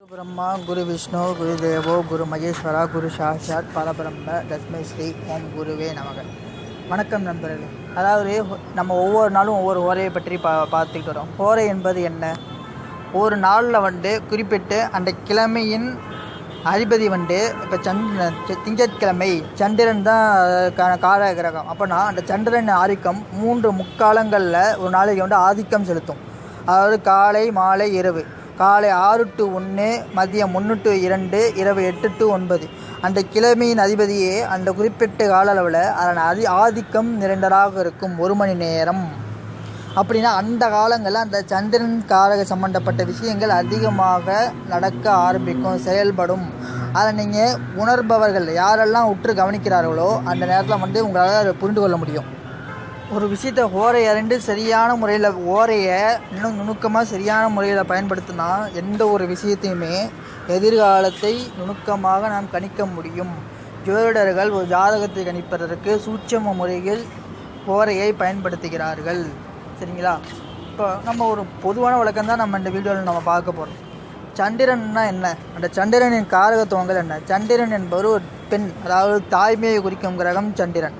குரு பிரம்மா குரு விஷ்ணு குரு தேவோ குரு மகேஸ்வரா குரு சாஷாத் பரபிரம்ம தஸ்மை ஸ்ரீ ஓம் குருவே நமக. வணக்கம் நண்பர்களே. அதாவது நம்ம ஒவ்வொரு நாளும் ஒவ்வொரு ஓரையை பற்றி பா பார்த்துக்கிட்டு வரோம். ஓரை என்பது என்ன? ஒரு நாளில் வந்து குறிப்பிட்டு அந்த கிழமையின் அதிபதி வந்து இப்போ சந்திர திங்கட்கிழமை சந்திரன் தான் கால கிரகம். அப்போனா அந்த சந்திரன் ஆதிக்கம் மூன்று முக்காலங்களில் ஒரு நாளைக்கு வந்து ஆதிக்கம் செலுத்தும். அதாவது காலை மாலை இரவு. காலை ஆறு டு ஒன்று மதியம் ஒன்று டு இரண்டு இரவு எட்டு டு ஒன்பது. அந்த கிழமையின் அதிபதியே அந்த குறிப்பிட்ட கால அளவில் அதன் அதி ஆதிக்கம் நிறைந்ததாக இருக்கும் ஒரு மணி நேரம். அப்படின்னா அந்த காலங்களில் அந்த சந்திரன் காரக சம்பந்தப்பட்ட விஷயங்கள் அதிகமாக நடக்க ஆரம்பிக்கும் செயல்படும். அதை நீங்கள் உணர்பவர்கள் யாரெல்லாம் உற்று கவனிக்கிறார்களோ அந்த நேரத்தில் வந்து உங்களால் அதை புரிந்து கொள்ள முடியும். ஒரு விஷயத்தை ஓரை அரண்டு சரியான முறையில் ஓரையை இன்னும் நுணுக்கமாக சரியான முறையில் பயன்படுத்தினா எந்த ஒரு விஷயத்தையுமே எதிர்காலத்தை நுணுக்கமாக நாம் கணிக்க முடியும். ஜோதிடர்கள் ஒரு ஜாதகத்தை கணிப்பதற்கு சூட்சம முறையில் ஓரையை பயன்படுத்துகிறார்கள். சரிங்களா? இப்போ நம்ம ஒரு பொதுவான வழக்கம் தான் நம்ம இந்த வீடியோவில் நம்ம பார்க்க போகிறோம் சந்திரன்னா என்ன? அந்த சந்திரனின் காரகத்துவங்கள் என்ன? சந்திரன் என்பவர் ஒரு பெண் அதாவது தாய்மையை குறிக்கும் கிரகம் சந்திரன்.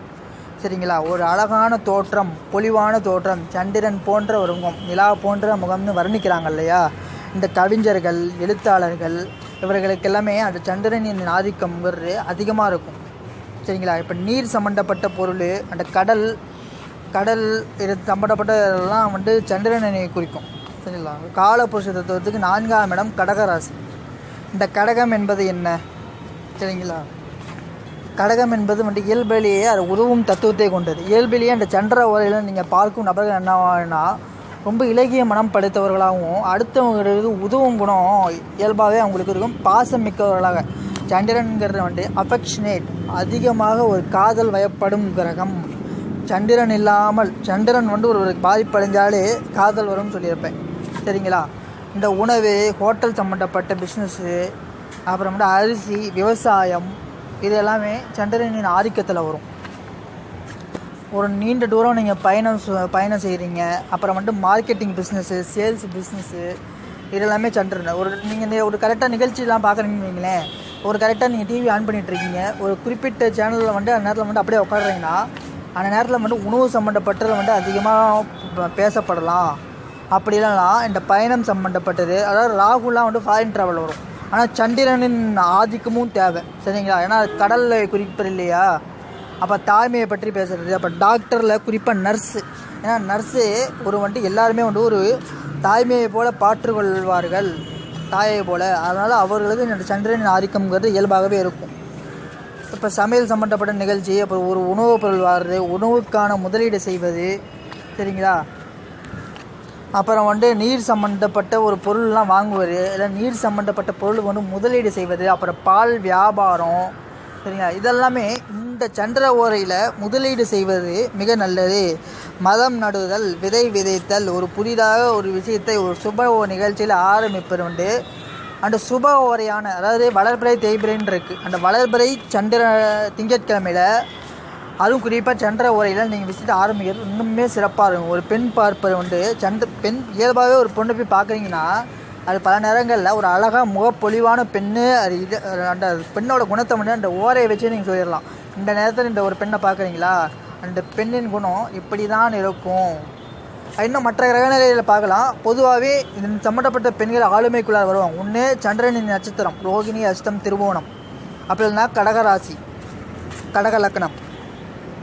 சரிங்களா? ஒரு அழகான தோற்றம் பொலிவான தோற்றம் சந்திரன் போன்ற ஒரு முகம் நிலா போன்ற முகம்னு வர்ணிக்கிறாங்க இல்லையா? இந்த கவிஞர்கள் எழுத்தாளர்கள் இவர்களுக்கு எல்லாமே அந்த சந்திரனின் ஆதிக்கம் அதிகமாக இருக்கும். சரிங்களா? இப்போ நீர் சம்மந்தப்பட்ட பொருள் அந்த கடல் கடல் இது சம்மந்தப்பட்டதெல்லாம் வந்து சந்திரனை குறிக்கும். சரிங்களா? காலபுருஷ தத்துவத்துக்கு நான்காம் இடம் கடகராசி. இந்த கடகம் என்பது என்ன? சரிங்களா? கடகம் என்பது வந்து இயல்பிலேயே அது உதவும் தத்துவத்தை கொண்டது. இயல்பிலேயே அந்த சந்திர ஓரையில் நீங்கள் பார்க்கும் நபர்கள் என்னன்னா ரொம்ப இலகிய மனம் படைத்தவர்களாகவும் அடுத்தவங்களுக்கு உதவும் குணம் இயல்பாகவே அவங்களுக்கு இருக்கும். பாசம் மிக்கவர்களாக. சந்திரன்கிறது வந்து அஃபெக்ஷனேட் அதிகமாக ஒரு காதல் வயப்படும் கிரகம். சந்திரன் இல்லாமல் சந்திரன் வந்து ஒரு பாதிப்படைஞ்சாலே காதல் வரும்னு சொல்லியிருப்பேன். சரிங்களா? இந்த உணவு ஹோட்டல் சம்மந்தப்பட்ட பிஸ்னஸ்ஸு அப்புறம் வந்து அரிசி விவசாயம் இது எல்லாமே சந்திரனின் ஆதிக்கத்தில் வரும். ஒரு நீண்ட தூரம் நீங்கள் பயணம் பயணம் செய்கிறீங்க அப்புறம் வந்து மார்க்கெட்டிங் பிஸ்னஸ்ஸு சேல்ஸ் பிஸ்னஸ்ஸு இது எல்லாமே சந்திரன். ஒரு நீங்கள் ஒரு கரெக்டாக நிகழ்ச்சியெலாம் பார்க்குறீங்கன்னு வைங்களேன். ஒரு கரெக்டாக நீங்கள் டிவி ஆன் பண்ணிகிட்ருக்கீங்க ஒரு குறிப்பிட்ட சேனலில் வந்து அந்த நேரத்தில் வந்து அப்படியே உட்காடுறீங்கன்னா அந்த நேரத்தில் வந்து உணவு சம்மந்தப்பட்டது வந்து அதிகமாக பேசப்படலாம். அப்படி இந்த பயணம் சம்மந்தப்பட்டது அதாவது ராகுலாம் வந்து ஃபாரின் ட்ராவல் வரும். ஆனால் சந்திரனின் ஆதிக்கமும் தேவை சரிங்களா? ஏன்னா கடலில் குறிப்பது இல்லையா? அப்போ தாய்மையை பற்றி பேசுகிறது அப்போ டாக்டரில் குறிப்பாக நர்ஸு. ஏன்னா நர்ஸு ஒரு வந்துட்டு எல்லாருமே வந்து ஒரு தாய்மையை போல பாற்றுக்கொள்வார்கள் தாயை போல. அதனால் அவர்களுக்கு இந்த சந்திரனின் ஆதிக்கம்ங்கிறது இயல்பாகவே இருக்கும். இப்போ சமையல் சம்மந்தப்பட்ட நிகழ்ச்சி அப்புறம் ஒரு உணவுப் பொருள் வாடுறது உணவுக்கான முதலீடு செய்வது சரிங்களா? அப்புறம் வந்து நீர் சம்மந்தப்பட்ட ஒரு பொருள்லாம் வாங்குவது இல்லை நீர் சம்மந்தப்பட்ட பொருள் வந்து முதலீடு செய்வது அப்புறம் பால் வியாபாரம் சரிங்களா? இதெல்லாமே இந்த சந்திர ஓரையில் முதலீடு செய்வது மிக நல்லது. மதம் நடுதல் விதை விதைத்தல் ஒரு புதிதாக ஒரு விஷயத்தை ஒரு சுப நிகழ்ச்சியில் ஆரம்பிப்பது உண்டு. அந்த சுப ஓரையான அதாவது வளர்பிறை தேய்பிரைன்னு இருக்குது அந்த வளர்பிறை சந்திர திங்கட்கிழமையில் அதுவும் குறிப்பாக சந்திர உரையில் நீங்கள் விசிட் ஆரம்பிக்கிறது இன்னுமே சிறப்பாக இருக்கும். ஒரு பெண் பார்ப்பது வந்து சந்திர பெண் இயல்பாகவே ஒரு பொண்ணை போய் பார்க்குறீங்கன்னா அது பல நேரங்களில் ஒரு அழகாக முகப்பொழிவான பெண்ணு அது இது அந்த பெண்ணோட குணத்தை வந்து அந்த ஓரையை வச்சு நீங்கள் சொல்லிடலாம். இந்த நேரத்தில் இந்த ஒரு பெண்ணை பார்க்குறீங்களா? அந்த பெண்ணின் குணம் இப்படி தான் இருக்கும். இன்னும் மற்ற கிரகநிலையில் பார்க்கலாம். பொதுவாகவே இது சம்மந்தப்பட்ட பெண்கள் ஆளுமைக்குள்ளார் வருவாங்க. ஒன்று சந்திரனின் நட்சத்திரம் ரோகிணி அஷ்டம் திருவோணம் அப்படி இல்லைன்னா கடகராசி கடக லக்னம்.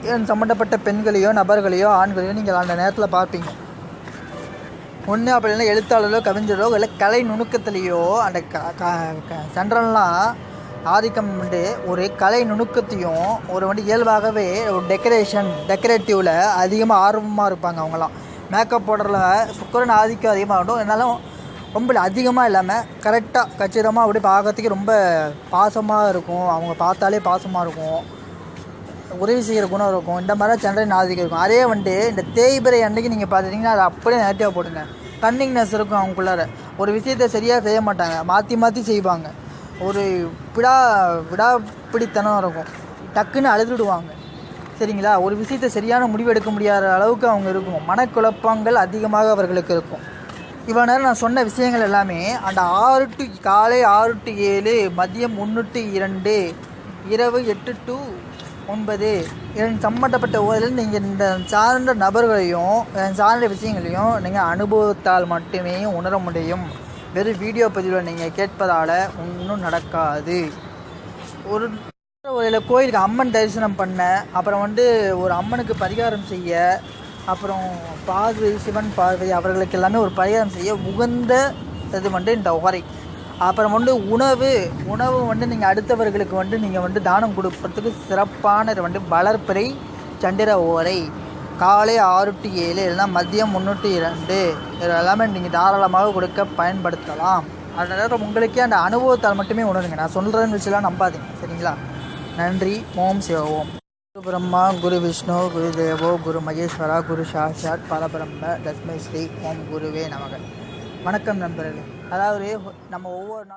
சம்மந்தப்பட்ட பெண்களையோ நபர்களையோ ஆண்களையோ நீங்கள் அந்த நேரத்தில் பார்ப்பீங்க. ஒன்று அப்படி இல்லைன்னா எழுத்தாளரோ கவிஞரோ இல்லை கலை நுணுக்கத்துலேயோ அந்த க க- ஆதிக்கம் வந்து ஒரு கலை நுணுக்கத்தையும் ஒரு வந்து இயல்பாகவே ஒரு டெக்கரேஷன் டெக்கரேட்டிவில் அதிகமாக ஆர்வமாக இருப்பாங்க அவங்களாம் மேக்கப் போடுறதுல சுக்கரன் ஆதிக்கம் அதிகமாக இருக்கும் இருந்தாலும் ரொம்ப அதிகமாக இல்லாமல் கரெக்டாக கச்சிதமாக அப்படி பார்க்கறதுக்கு ரொம்ப பாசமாக இருக்கும். அவங்க பார்த்தாலே பாசமாக இருக்கும். உதவி செய்கிற குணம் இருக்கும். இந்த மாதிரி தான் சந்திரன் ஆதிக்கம் இருக்கும். அதே வந்து இந்த தேய்பிறை அன்னைக்கு நீங்கள் பார்த்துட்டிங்கன்னா அதை அப்படியே நெகட்டிவாக போட்டுங்க. கன்னிங்னஸ் இருக்கும் அவங்களுக்குள்ளார. ஒரு விஷயத்தை சரியாக செய்ய மாட்டாங்க. மாற்றி மாற்றி செய்வாங்க. ஒரு விடா விடாப்பிடித்தனம் இருக்கும். டக்குன்னு அழுதுடுவாங்க. சரிங்களா? ஒரு விஷயத்தை சரியான முடிவு எடுக்க முடியாத அளவுக்கு அவங்க இருக்கும். மனக்குழப்பங்கள் அதிகமாக அவர்களுக்கு இருக்கும். இவ்வளோ நேரம் நான் சொன்ன விஷயங்கள் எல்லாமே அந்த ஆறு டு காலை ஆறு டு ஏழு மதியம் ஒன்று டு இரண்டு இரவு எட்டு டு ஒன்பது. இதன் சம்மந்தப்பட்ட ஊரில் நீங்கள் இந்த சார்ந்த நபர்களையும் சார்ந்த விஷயங்களையும் நீங்கள் அனுபவத்தால் மட்டுமே உணர முடியும். வெறும் வீடியோ பதிவில் நீங்கள் கேட்பதால் ஒன்றும் நடக்காது. ஒரு ஒரு கோயிலுக்கு அம்மன் தரிசனம் பண்ண அப்புறம் வந்து ஒரு அம்மனுக்கு பரிகாரம் செய்ய அப்புறம் பார்வதி சிவன் பார்வதி அவர்களுக்கு எல்லாமே ஒரு பரிகாரம் செய்ய உகந்த இது வந்து இந்த உரை. அப்புறம் வந்து உணவு உணவு வந்து நீங்கள் அடுத்தவர்களுக்கு வந்து நீங்கள் வந்து தானம் கொடுப்பதுக்கு சிறப்பான வந்து வளர்ப்பிறை சந்திர ஓரை. காலை ஆறு டு ஏழு இல்லைனா மதியம் முந்நூற்றி இரண்டு. இது எல்லாமே நீங்கள் தாராளமாக கொடுக்க பயன்படுத்தலாம். அதனால் உங்களுக்கே அந்த அனுபவத்தால் மட்டுமே உணருங்க. நான் சொல்கிறேன்னு வச்சுலாம் நம்பாதீங்க. சரிங்களா? நன்றி. ஓம் சிவோம் குரு பிரம்மா குரு விஷ்ணு குரு தேவோ குரு மகேஸ்வரா குரு சாஷாத் பரபிரம்ம தஸ்மை ஸ்ரீ ஓம் குருவே நமக. வணக்கம் நண்பர்களே. அதாவது நம்ம ஒவ்வொரு நாள்